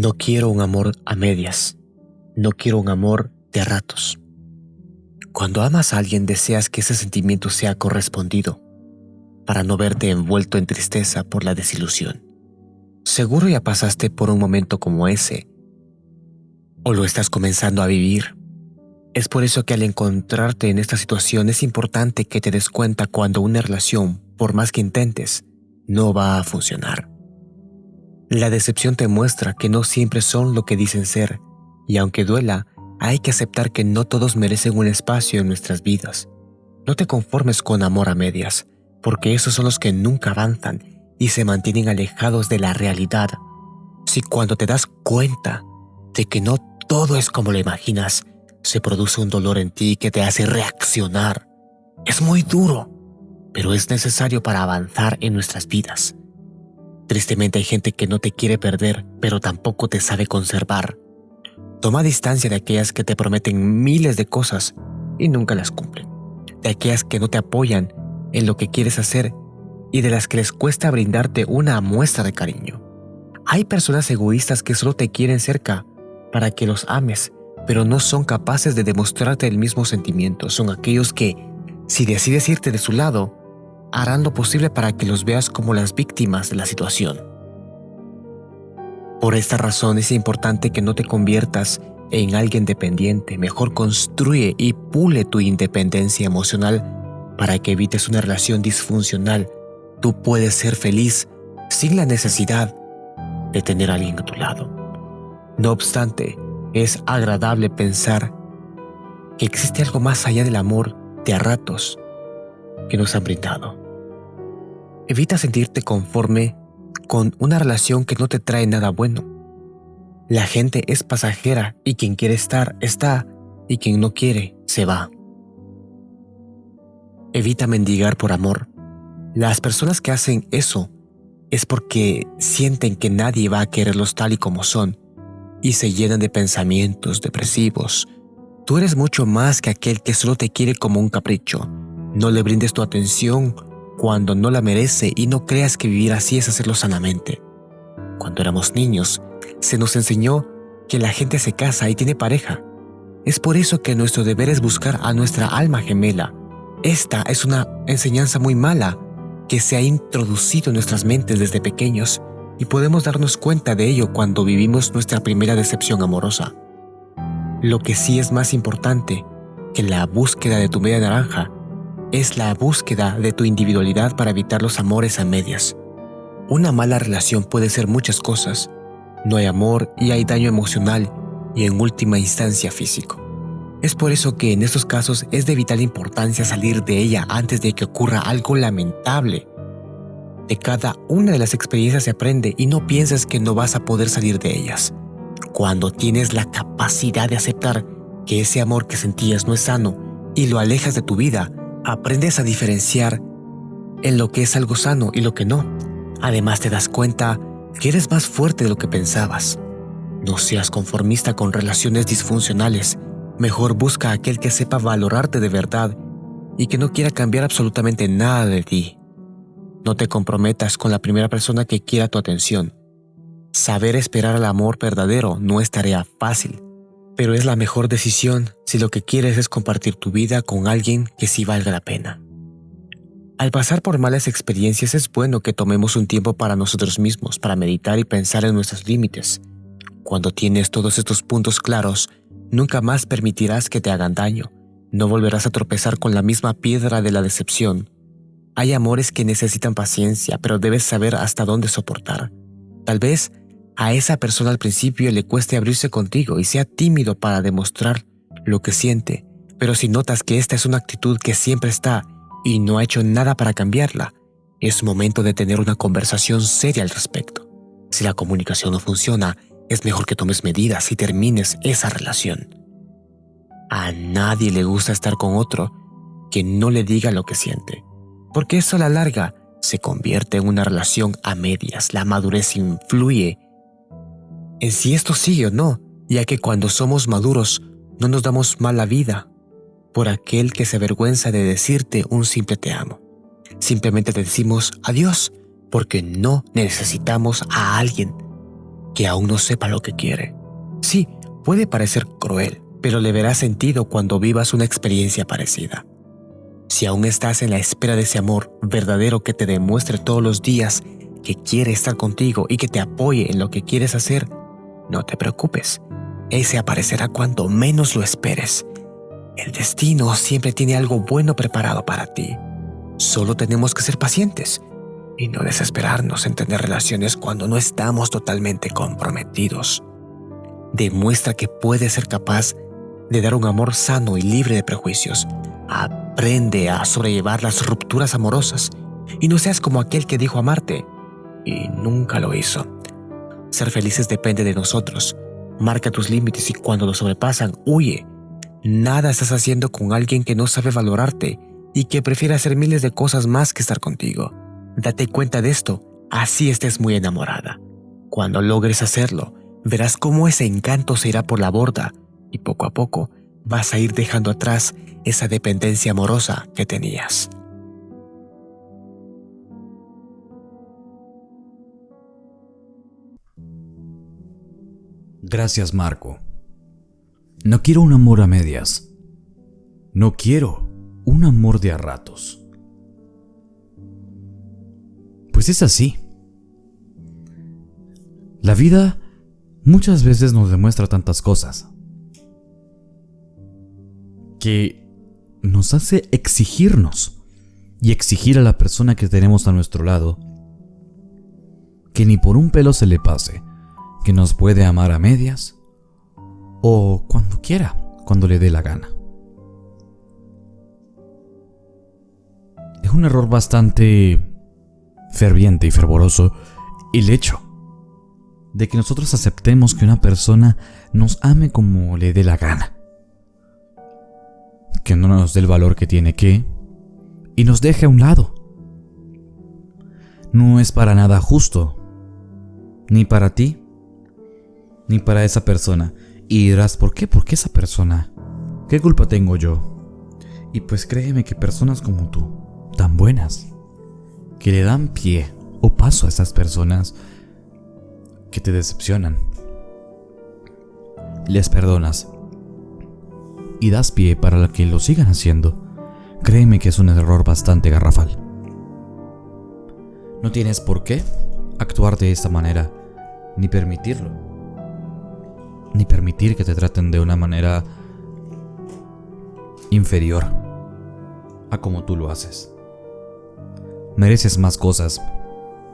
No quiero un amor a medias. No quiero un amor de ratos. Cuando amas a alguien deseas que ese sentimiento sea correspondido, para no verte envuelto en tristeza por la desilusión. Seguro ya pasaste por un momento como ese, o lo estás comenzando a vivir. Es por eso que al encontrarte en esta situación es importante que te des cuenta cuando una relación, por más que intentes, no va a funcionar. La decepción te muestra que no siempre son lo que dicen ser, y aunque duela, hay que aceptar que no todos merecen un espacio en nuestras vidas. No te conformes con amor a medias, porque esos son los que nunca avanzan y se mantienen alejados de la realidad. Si cuando te das cuenta de que no todo es como lo imaginas, se produce un dolor en ti que te hace reaccionar. Es muy duro, pero es necesario para avanzar en nuestras vidas. Tristemente hay gente que no te quiere perder, pero tampoco te sabe conservar. Toma distancia de aquellas que te prometen miles de cosas y nunca las cumplen. De aquellas que no te apoyan en lo que quieres hacer y de las que les cuesta brindarte una muestra de cariño. Hay personas egoístas que solo te quieren cerca para que los ames, pero no son capaces de demostrarte el mismo sentimiento. Son aquellos que, si decides irte de su lado, harán lo posible para que los veas como las víctimas de la situación. Por esta razón es importante que no te conviertas en alguien dependiente, mejor construye y pule tu independencia emocional para que evites una relación disfuncional. Tú puedes ser feliz sin la necesidad de tener a alguien a tu lado. No obstante, es agradable pensar que existe algo más allá del amor de a ratos que nos han brindado. Evita sentirte conforme con una relación que no te trae nada bueno. La gente es pasajera y quien quiere estar, está, y quien no quiere, se va. Evita mendigar por amor. Las personas que hacen eso es porque sienten que nadie va a quererlos tal y como son y se llenan de pensamientos depresivos. Tú eres mucho más que aquel que solo te quiere como un capricho. No le brindes tu atención cuando no la merece y no creas que vivir así es hacerlo sanamente. Cuando éramos niños, se nos enseñó que la gente se casa y tiene pareja. Es por eso que nuestro deber es buscar a nuestra alma gemela. Esta es una enseñanza muy mala que se ha introducido en nuestras mentes desde pequeños y podemos darnos cuenta de ello cuando vivimos nuestra primera decepción amorosa. Lo que sí es más importante que la búsqueda de tu media naranja es la búsqueda de tu individualidad para evitar los amores a medias. Una mala relación puede ser muchas cosas. No hay amor y hay daño emocional y en última instancia físico. Es por eso que en estos casos es de vital importancia salir de ella antes de que ocurra algo lamentable. De cada una de las experiencias se aprende y no pienses que no vas a poder salir de ellas. Cuando tienes la capacidad de aceptar que ese amor que sentías no es sano y lo alejas de tu vida, aprendes a diferenciar en lo que es algo sano y lo que no. Además te das cuenta que eres más fuerte de lo que pensabas. No seas conformista con relaciones disfuncionales. Mejor busca a aquel que sepa valorarte de verdad y que no quiera cambiar absolutamente nada de ti. No te comprometas con la primera persona que quiera tu atención. Saber esperar al amor verdadero no es tarea fácil pero es la mejor decisión si lo que quieres es compartir tu vida con alguien que sí valga la pena. Al pasar por malas experiencias es bueno que tomemos un tiempo para nosotros mismos, para meditar y pensar en nuestros límites. Cuando tienes todos estos puntos claros, nunca más permitirás que te hagan daño. No volverás a tropezar con la misma piedra de la decepción. Hay amores que necesitan paciencia, pero debes saber hasta dónde soportar. Tal vez a esa persona al principio le cueste abrirse contigo y sea tímido para demostrar lo que siente, pero si notas que esta es una actitud que siempre está y no ha hecho nada para cambiarla, es momento de tener una conversación seria al respecto. Si la comunicación no funciona, es mejor que tomes medidas y termines esa relación. A nadie le gusta estar con otro que no le diga lo que siente, porque eso a la larga se convierte en una relación a medias. La madurez influye en si esto sigue o no, ya que cuando somos maduros no nos damos mala vida por aquel que se avergüenza de decirte un simple te amo. Simplemente te decimos adiós porque no necesitamos a alguien que aún no sepa lo que quiere. Sí, puede parecer cruel, pero le verá sentido cuando vivas una experiencia parecida. Si aún estás en la espera de ese amor verdadero que te demuestre todos los días que quiere estar contigo y que te apoye en lo que quieres hacer, no te preocupes. Ese aparecerá cuando menos lo esperes. El destino siempre tiene algo bueno preparado para ti. Solo tenemos que ser pacientes y no desesperarnos en tener relaciones cuando no estamos totalmente comprometidos. Demuestra que puedes ser capaz de dar un amor sano y libre de prejuicios. Aprende a sobrellevar las rupturas amorosas y no seas como aquel que dijo amarte y nunca lo hizo. Ser felices depende de nosotros. Marca tus límites y cuando los sobrepasan, huye. Nada estás haciendo con alguien que no sabe valorarte y que prefiere hacer miles de cosas más que estar contigo. Date cuenta de esto, así estés muy enamorada. Cuando logres hacerlo, verás cómo ese encanto se irá por la borda y poco a poco vas a ir dejando atrás esa dependencia amorosa que tenías. Gracias, Marco. No quiero un amor a medias. No quiero un amor de a ratos. Pues es así. La vida muchas veces nos demuestra tantas cosas que nos hace exigirnos y exigir a la persona que tenemos a nuestro lado que ni por un pelo se le pase, que nos puede amar a medias o cuando quiera, cuando le dé la gana. Es un error bastante ferviente y fervoroso el hecho de que nosotros aceptemos que una persona nos ame como le dé la gana que no nos dé el valor que tiene que y nos deje a un lado. No es para nada justo, ni para ti, ni para esa persona. Y dirás, ¿por qué? ¿Por qué esa persona? ¿Qué culpa tengo yo? Y pues créeme que personas como tú, tan buenas, que le dan pie o paso a esas personas que te decepcionan, les perdonas y das pie para que lo sigan haciendo, créeme que es un error bastante garrafal. No tienes por qué actuar de esta manera, ni permitirlo, ni permitir que te traten de una manera inferior a como tú lo haces. Mereces más cosas,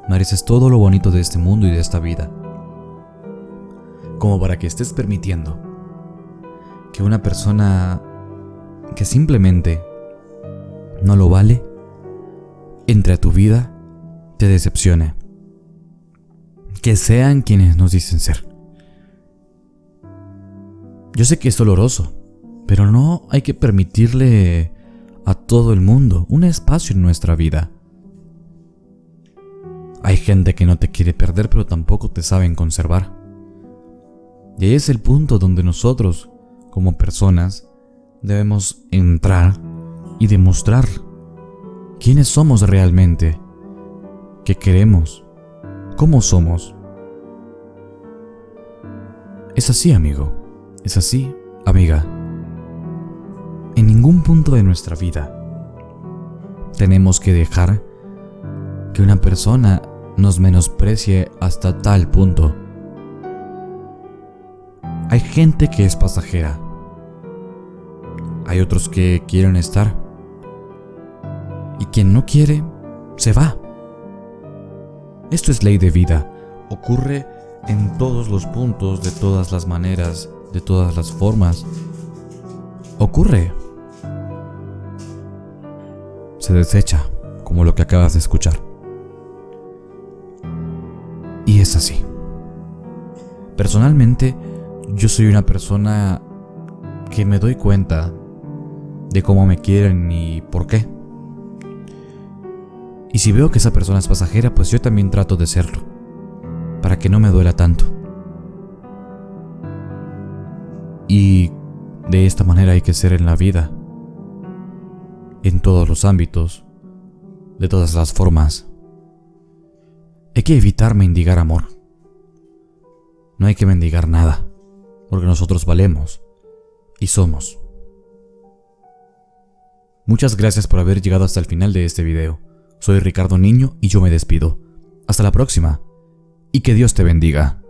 mereces todo lo bonito de este mundo y de esta vida, como para que estés permitiendo que una persona que simplemente no lo vale entre a tu vida te decepcione. Que sean quienes nos dicen ser. Yo sé que es doloroso, pero no hay que permitirle a todo el mundo un espacio en nuestra vida. Hay gente que no te quiere perder, pero tampoco te saben conservar. Y ahí es el punto donde nosotros, como personas, debemos entrar y demostrar quiénes somos realmente, qué queremos, cómo somos. Es así, amigo, es así, amiga. En ningún punto de nuestra vida tenemos que dejar que una persona nos menosprecie hasta tal punto. Hay gente que es pasajera hay otros que quieren estar. Y quien no quiere, se va. Esto es ley de vida. Ocurre en todos los puntos, de todas las maneras, de todas las formas. Ocurre. Se desecha, como lo que acabas de escuchar. Y es así. Personalmente, yo soy una persona que me doy cuenta de cómo me quieren y por qué. Y si veo que esa persona es pasajera, pues yo también trato de serlo, para que no me duela tanto. Y de esta manera hay que ser en la vida, en todos los ámbitos, de todas las formas. Hay que evitar mendigar amor. No hay que mendigar nada, porque nosotros valemos y somos. Muchas gracias por haber llegado hasta el final de este video. Soy Ricardo Niño y yo me despido. Hasta la próxima y que Dios te bendiga.